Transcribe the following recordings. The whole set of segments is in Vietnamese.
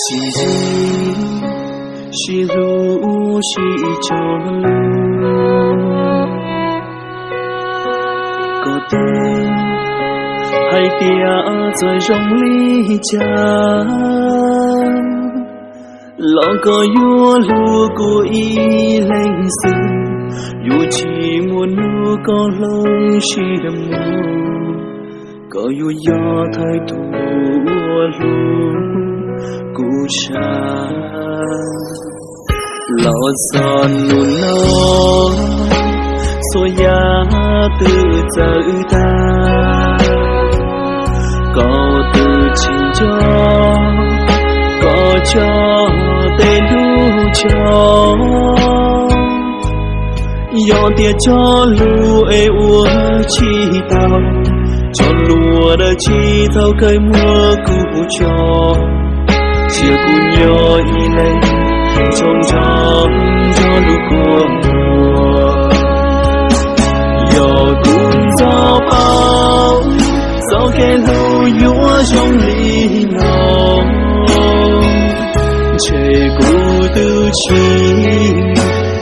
是日是路是朝路，có tôi hay tia rồi rong ly cha lo có yua lu của y lên sự yu chỉ muốn nu có lông chi đầm mù có yu yo thay thủ lu cũ cha lo giòn nu nó xôi giá từ giờ ta có từ chính cho có cho tên đu cho yo tia cho lu ê ua chi tao cho lúa đã chi thâu cây mưa cụ cho chia cùng nhau y lên trong trong cho lúc của mùa giờ cũng gió bao gió khe lu nhúa trong ly nồng trời cũ tư chi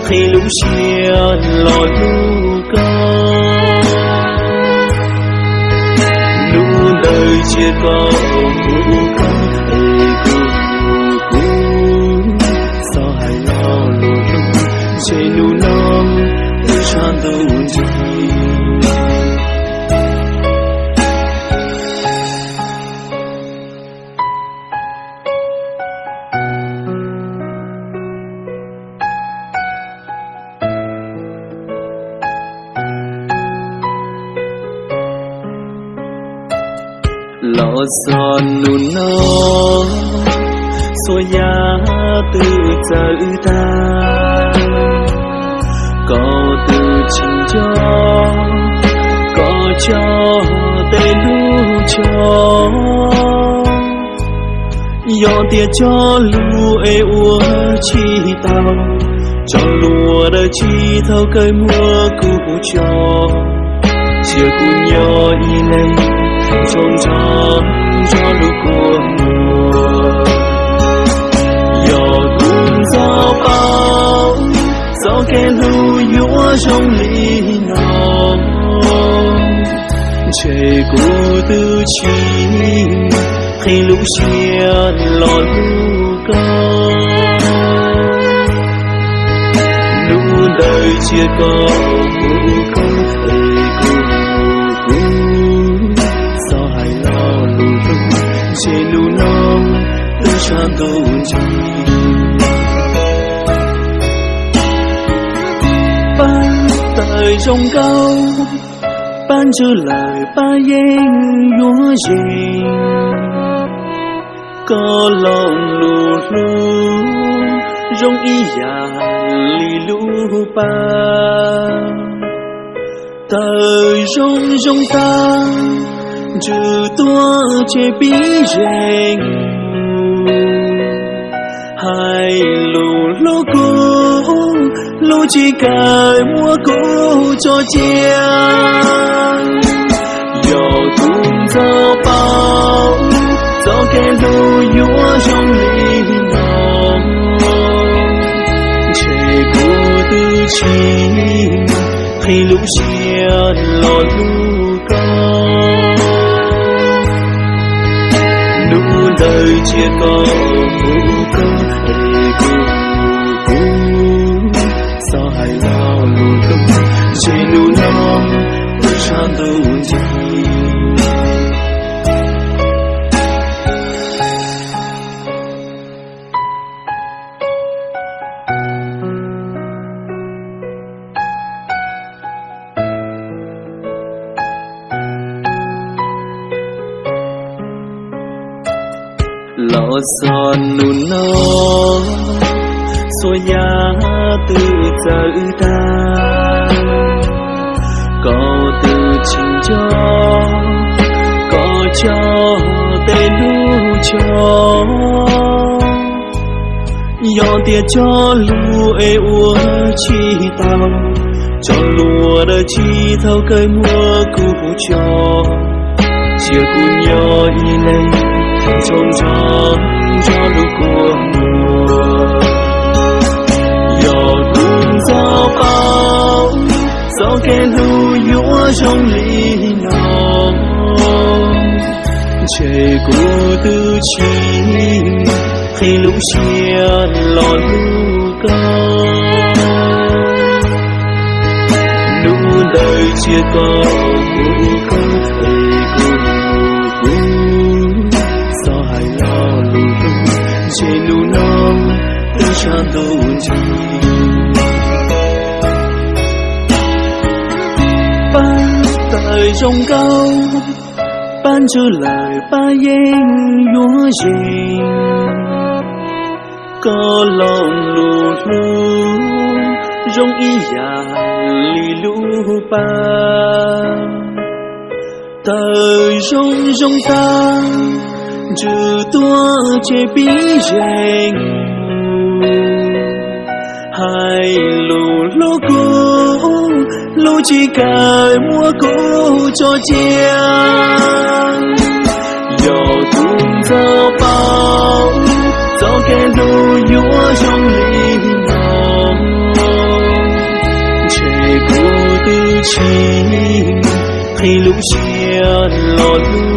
khi lúc chia lo lu con lu đời chia có son nu nó so ya từ giờ ta. Có từ chính cho, có cho tên lu cho. Yo tia cho lu e ua chi tao, cho lúa đã chi thâu cây mưa cụ cho. Chia cụ nhỏ y lấy trong trong cho lúc cuộc mùa yo cũng gió bao gió kẻ lưu yua trong lý nồng trời cũ tư chi khi lúc chia lò lu cao lũ đời chia cầu tư ban tới trong cao ban chữ lại ba yên yua gì có lòng lù lù rong y ya li lu ba tới rong rong ta trừ tua chế bí rèn chỉ cài mua cũ cho chiêng dầu tung gió bao gió kẻ lu nhúa trong ly nồng. Trời cụ tư chi, khi lũ chia lò lu con. Lu đời chia có vũ con lo son nu nó so ya từ giờ ta. Có từ chính cho, có cho tên nu cho. Yo tia cho lu e ua chi tao cho lúa đã chi thâu cây mưa cụ cho. Chia cụ nhỏ y lấy trông tròn cho lúc của mùa. Giọt cùng gió bao gió kẻ lưu nhũa trong ly nồng. Trời cô tư chi, khi lũ chia lò lưu cao. Nụ đời chia có của con 唱都记。班đời trong câu ban trở lại ba yên yúa gì có lòng lù lù rong y già lì lù ba đời rong rong ta trừ tua chế bí rèn hai lù lô cô lô chỉ cài mua cô cho chia giờ tung giờ bao gió kẻ lô nhúa trong ly nòng trẻ cô tư chi, khi lũ chia lọt lu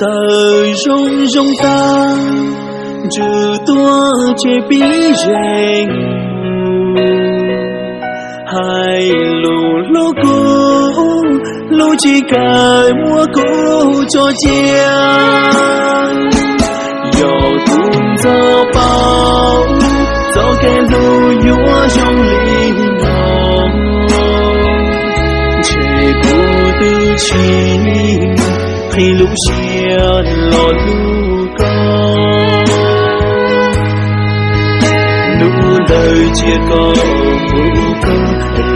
đời rong rong ta trừ tua chế bí rèn hai lù lô cô lô chỉ cài mua cô cho chia dò tung gió bao gió kẻ lù yúa trong ly nòng trẻ cô tư chi khi lúc chia lò nụ đời chia có phụ cơ